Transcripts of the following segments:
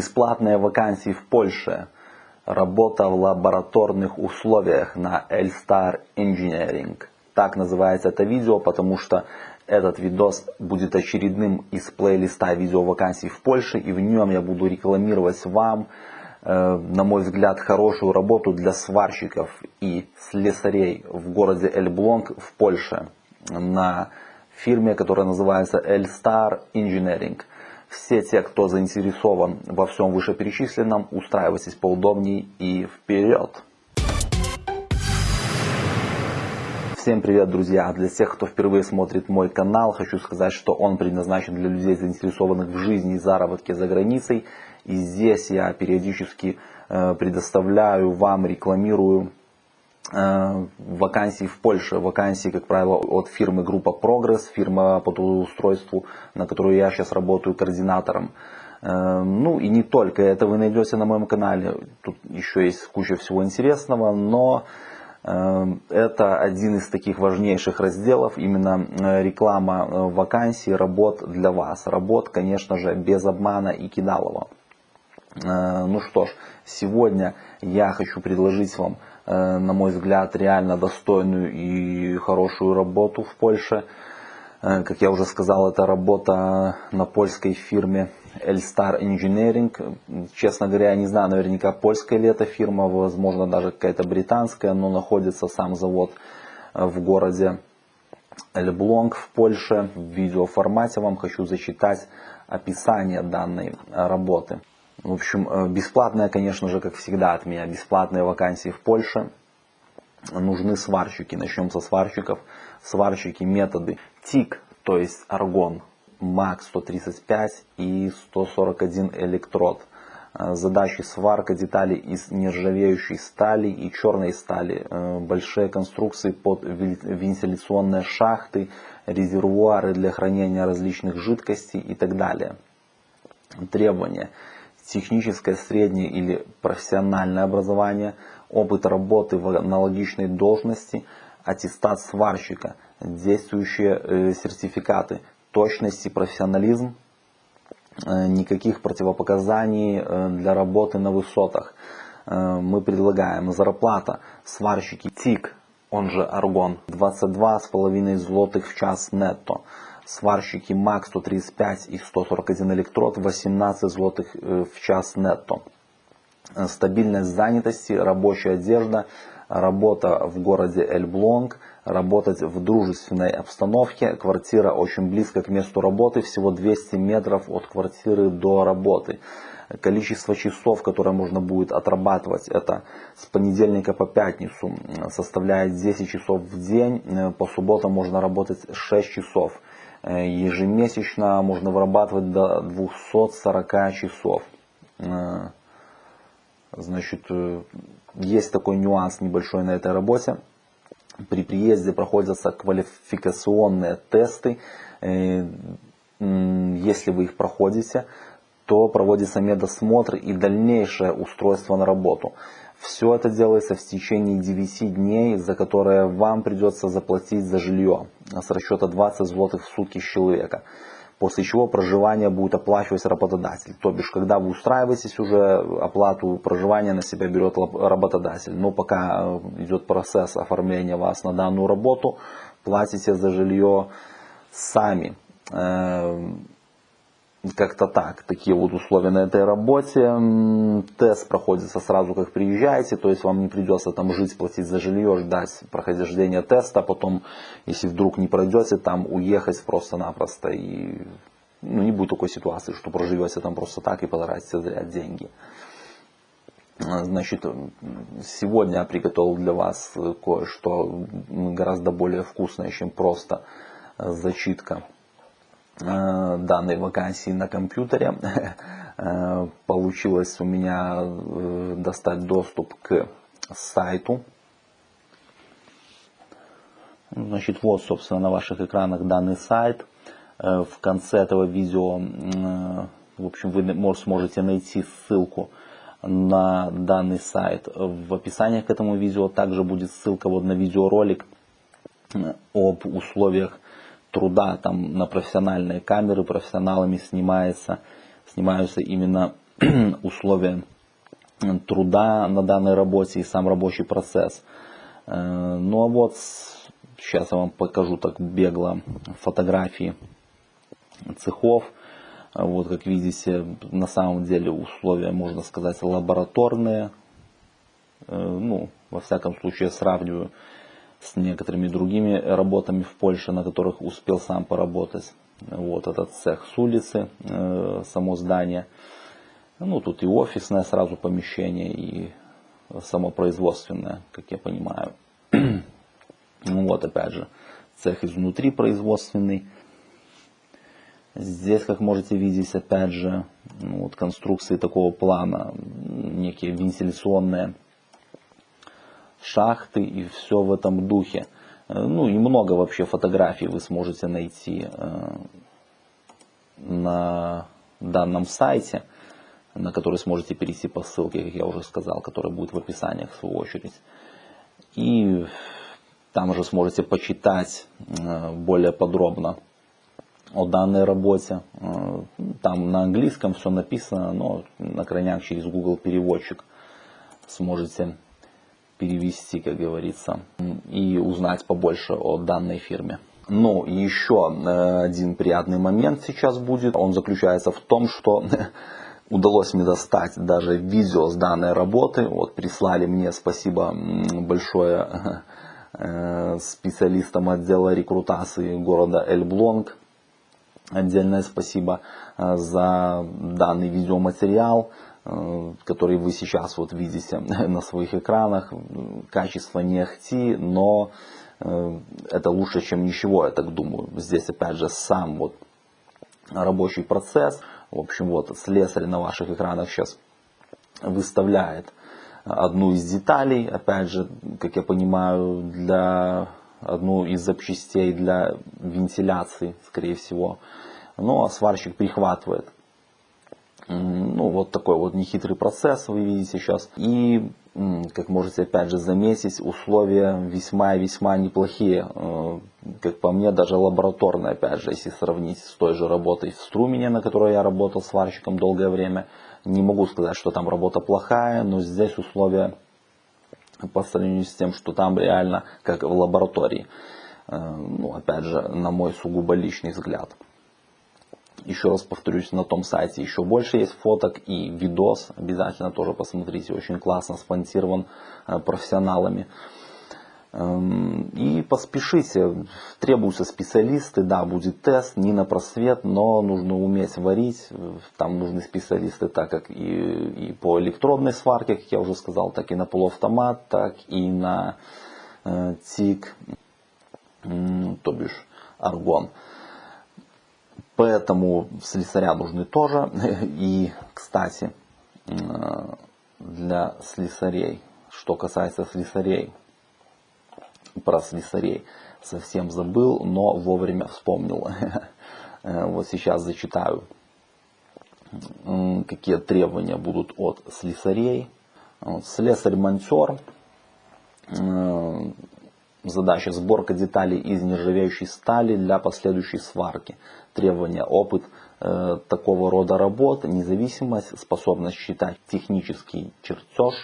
Бесплатные вакансии в Польше. Работа в лабораторных условиях на Elstar Engineering. Так называется это видео, потому что этот видос будет очередным из плейлиста видео вакансий в Польше. И в нем я буду рекламировать вам, э, на мой взгляд, хорошую работу для сварщиков и слесарей в городе Эльблонг в Польше. На фирме, которая называется Elstar Engineering. Все те, кто заинтересован во всем вышеперечисленном, устраивайтесь поудобнее и вперед! Всем привет, друзья! Для тех, кто впервые смотрит мой канал, хочу сказать, что он предназначен для людей, заинтересованных в жизни и заработке за границей. И здесь я периодически э, предоставляю вам, рекламирую вакансий в Польше. Вакансии, как правило, от фирмы Группа Прогресс, фирма по трудоустройству, на которую я сейчас работаю координатором. Э, ну и не только это вы найдете на моем канале. Тут еще есть куча всего интересного, но э, это один из таких важнейших разделов, именно реклама вакансий, работ для вас. Работ, конечно же, без обмана и кидалова. Ну что ж, сегодня я хочу предложить вам Э, на мой взгляд, реально достойную и хорошую работу в Польше. Э, как я уже сказал, это работа на польской фирме Elstar Engineering. Честно говоря, я не знаю наверняка, польская ли это фирма, возможно, даже какая-то британская, но находится сам завод э, в городе Эльблонг в Польше. В видеоформате вам хочу зачитать описание данной работы. В общем, э, бесплатная, конечно же, как всегда от меня, бесплатные вакансии в Польше. Нужны сварщики. Начнем со сварщиков. Сварщики методы ТИК, то есть аргон, МАК 135 и 141 электрод. Э, задачи сварка деталей из нержавеющей стали и черной стали. Э, большие конструкции под вентиляционные шахты, резервуары для хранения различных жидкостей и так далее. Требования техническое, среднее или профессиональное образование, опыт работы в аналогичной должности, аттестат сварщика, действующие э, сертификаты, точность и профессионализм, э, никаких противопоказаний э, для работы на высотах. Мы предлагаем зарплата сварщики ТИК, он же Аргон, 22,5 злотых в час нетто сварщики МАК 135 и 141 электрод 18 злотых э, в час нетто. Э, стабильность занятости, рабочая одежда, работа в городе Эльблонг, работать в дружественной обстановке, квартира очень близко к месту работы, всего 200 метров от квартиры до работы. Количество часов, которое можно будет отрабатывать, это с понедельника по пятницу составляет 10 часов в день, э, по субботам можно работать 6 часов. Э, ежемесячно можно вырабатывать до 240 часов. Э, значит, э, есть такой нюанс небольшой на этой работе. При приезде проходятся квалификационные тесты. Если вы их проходите, то проводится медосмотр и дальнейшее устройство на работу. Все это делается в течение 9 дней, за которые вам придется заплатить за жилье с расчета 20 злотых в сутки с человека. После чего проживание будет оплачивать работодатель. То бишь, когда вы устраиваетесь уже, оплату проживания на себя берет работодатель. Но пока э, идет процесс оформления вас на данную работу, платите за жилье сами. Как-то так, такие вот условия на этой работе. Тест проходится сразу, как приезжаете, то есть вам не придется там жить, платить за жилье, ждать прохождения теста, потом, если вдруг не пройдете, там уехать просто-напросто. И ну, не будет такой ситуации, что проживете там просто так и потратите зря деньги. Значит, сегодня я приготовил для вас кое-что гораздо более вкусное, чем просто зачитка. Э, данной вакансии на компьютере. Э, получилось у меня э, достать доступ к сайту. Значит, вот, собственно, на ваших экранах данный сайт. В конце этого видео, в общем, вы сможете найти ссылку на данный сайт. В описании к этому видео также будет ссылка вот на видеоролик об условиях труда там на профессиональные камеры, профессионалами снимается, снимаются именно условия труда на данной работе и сам рабочий процесс. Э, ну а вот сейчас я вам покажу так бегло фотографии цехов. Вот как видите, на самом деле условия, можно сказать, лабораторные. Э, ну, во всяком случае, сравниваю с некоторыми другими работами в Польше, на которых успел сам поработать. Вот этот цех с улицы, э, само здание. Ну, тут и офисное сразу помещение, и самопроизводственное, как я понимаю. ну вот, опять же, цех изнутри производственный. Здесь, как можете видеть, опять же, ну, вот конструкции такого плана, некие вентиляционные шахты и все в этом духе. Э, ну и много вообще фотографий вы сможете найти э, на данном сайте, на который сможете перейти по ссылке, как я уже сказал, которая будет в описании в свою очередь. И там же сможете почитать э, более подробно о данной работе. Там на английском все написано, но на крайняк через Google переводчик сможете перевести, как говорится, и узнать побольше о данной фирме. Ну, еще э, один приятный момент сейчас будет. Он заключается в том, что удалось мне достать даже видео с данной работы. Вот прислали мне, спасибо большое э, специалистам отдела рекрутации города Эльблонг. Отдельное спасибо э, за данный видеоматериал. Э, который вы сейчас вот видите на своих экранах. Качество не ахти, но э, это лучше, чем ничего, я так думаю. Здесь опять же сам вот рабочий процесс. В общем, вот слесарь на ваших экранах сейчас выставляет одну из деталей, опять же, как я понимаю, для одну из запчастей для вентиляции, скорее всего. Ну, а сварщик прихватывает ну, вот такой вот нехитрый процесс вы видите сейчас. И, как можете опять же заметить, условия весьма и весьма неплохие. Э, как по мне, даже лабораторные, опять же, если сравнить с той же работой в Струмене, на которой я работал сварщиком долгое время. Не могу сказать, что там работа плохая, но здесь условия по сравнению с тем, что там реально как в лаборатории. Э, ну, опять же, на мой сугубо личный взгляд. Еще раз повторюсь, на том сайте еще больше есть фоток и видос. Обязательно тоже посмотрите. Очень классно спонсирован э, профессионалами. Эм, и поспешите, требуются специалисты, да, будет тест, не на просвет, но нужно уметь варить, там нужны специалисты, так как и, и по электродной сварке, как я уже сказал, так и на полуавтомат, так и на э, ТИК, то бишь аргон. Поэтому слесаря нужны тоже. И, кстати, для слесарей, что касается слесарей, про слесарей совсем забыл, но вовремя вспомнил. Вот сейчас зачитаю, какие требования будут от слесарей. Слесарь-монтер Задача сборка деталей из нержавеющей стали для последующей сварки. Требования опыт э, такого рода работ, независимость, способность считать технический чертеж,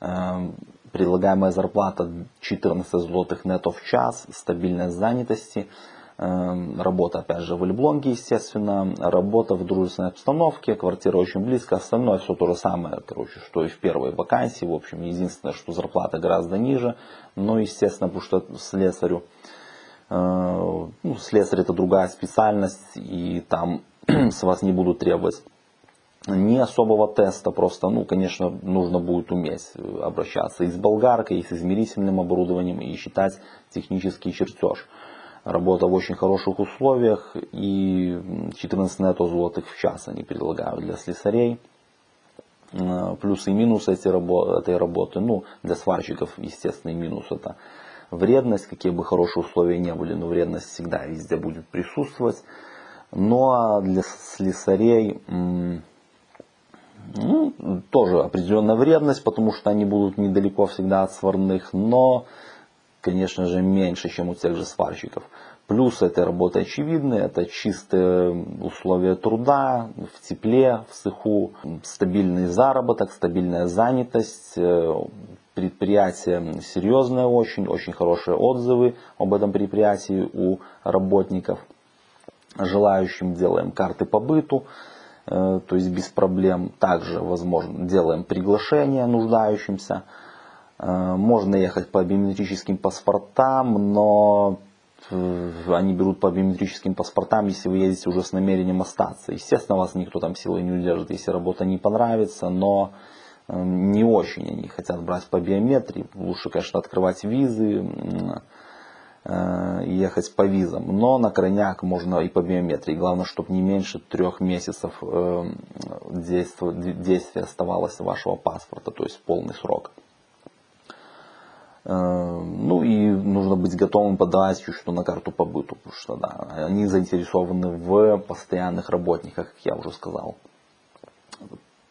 э, предлагаемая зарплата 14 злотых нетто в час, стабильность занятости – работа, опять же, в Эльблонге, естественно. Работа в дружественной обстановке, квартира очень близко. Остальное все то же самое, короче, что и в первой вакансии. В общем, единственное, что зарплата гораздо ниже. Но, естественно, потому что слесарю, э, ну, слесарь это другая специальность, и там с вас не будут требовать не особого теста, просто, ну, конечно, нужно будет уметь обращаться и с болгаркой, и с измерительным оборудованием, и считать технический чертеж работа в очень хороших условиях и 14 нетто злотых в час они предлагают для слесарей. Э, плюсы и минусы этой работы, ну для сварщиков естественный минус это вредность, какие бы хорошие условия не были, но вредность всегда везде будет присутствовать. Ну а для слесарей ну, тоже определенная вредность, потому что они будут недалеко всегда от сварных, но конечно же, меньше, чем у тех же сварщиков. Плюсы этой работы очевидны. Это чистые условия труда, в тепле, в сыху, стабильный заработок, стабильная занятость. Э, предприятие серьезное очень, очень хорошие отзывы об этом предприятии у работников. Желающим делаем карты по быту, э, то есть без проблем. Также, возможно, делаем приглашение нуждающимся. Э, можно ехать по биометрическим паспортам, но они берут по биометрическим паспортам, если вы едете уже с намерением остаться. Естественно, вас никто там силой не удержит, если работа не понравится, но эм, не очень они хотят брать по биометрии. Лучше, конечно, открывать визы, э, ехать по визам. Но на крайняк можно и по биометрии. Главное, чтобы не меньше трех месяцев действия оставалось вашего паспорта, то есть полный срок. Э, ну и нужно быть готовым подавать чуть-чуть на карту по быту, потому что да, они заинтересованы в постоянных работниках, как я уже сказал.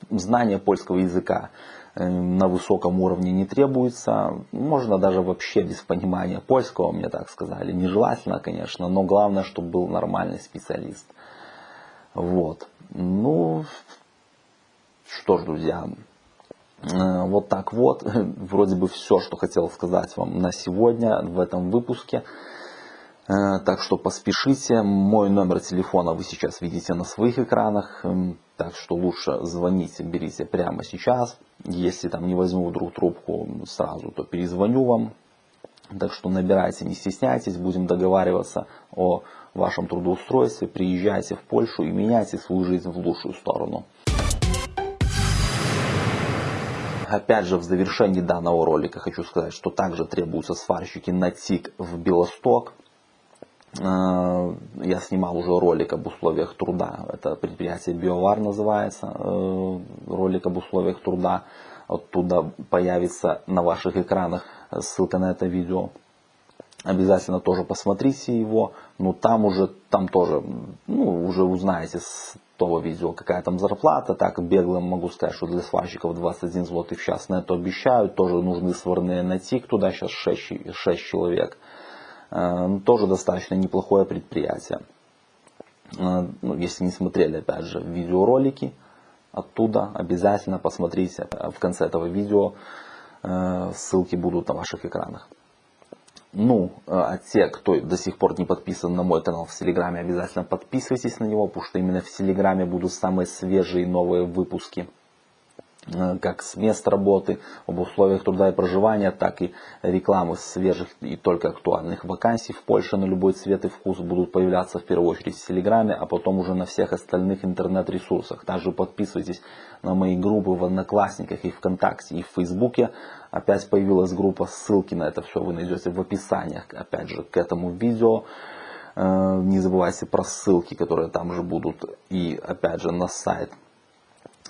Знание польского языка э, на высоком уровне не требуется. Можно даже вообще без понимания польского, мне так сказали. Нежелательно, конечно, но главное, чтобы был нормальный специалист. Вот. Ну, что ж, друзья, вот так вот, вроде бы все, что хотел сказать вам на сегодня в этом выпуске. Э, так что поспешите. Мой номер телефона вы сейчас видите на своих экранах. Эм, так что лучше звоните, берите прямо сейчас. Если там не возьму вдруг трубку сразу, то перезвоню вам. Так что набирайте, не стесняйтесь, будем договариваться о вашем трудоустройстве. Приезжайте в Польшу и меняйте свою жизнь в лучшую сторону. Опять же, в завершении данного ролика хочу сказать, что также требуются сварщики на ТИК в Белосток. Э, я снимал уже ролик об условиях труда. Это предприятие Биовар называется. Э, ролик об условиях труда. Оттуда появится на ваших экранах ссылка на это видео. Обязательно тоже посмотрите его. Но там уже, там тоже, ну, уже узнаете с того видео, какая там зарплата. Так, бегло могу сказать, что для сварщиков 21 злотый в час на это обещают. Тоже нужны сварные на ТИК, туда сейчас 6, 6 человек. Э, ну, тоже достаточно неплохое предприятие. Э, ну, если не смотрели, опять же, видеоролики оттуда, обязательно посмотрите в конце этого видео. Э, ссылки будут на ваших экранах. Ну, э, а те, кто до сих пор не подписан на мой канал в Телеграме, обязательно подписывайтесь на него, потому что именно в Телеграме будут самые свежие новые выпуски. Э, как с мест работы, об условиях труда и проживания, так и рекламы свежих и только актуальных вакансий в Польше на любой цвет и вкус будут появляться в первую очередь в Телеграме, а потом уже на всех остальных интернет-ресурсах. Также подписывайтесь на мои группы в Одноклассниках и ВКонтакте и в Фейсбуке. Опять появилась группа, ссылки на это все вы найдете в описаниях, опять же, к этому видео. Э, не забывайте про ссылки, которые там же будут. И опять же на сайт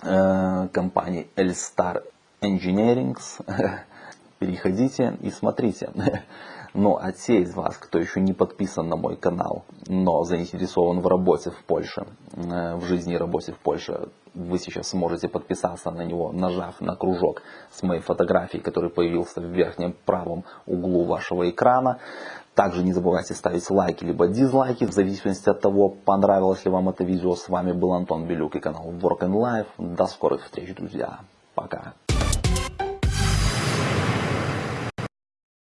компании Elstar Engineering. Переходите и смотрите. Но а те из вас, кто еще не подписан на мой канал, но заинтересован в работе в Польше, э, в жизни и работе в Польше, вы сейчас сможете подписаться на него, нажав на кружок с моей фотографией, который появился в верхнем правом углу вашего экрана. Также не забывайте ставить лайки либо дизлайки, в зависимости от того, понравилось ли вам это видео. С вами был Антон Белюк и канал Work and Life. До скорых встреч, друзья. Пока.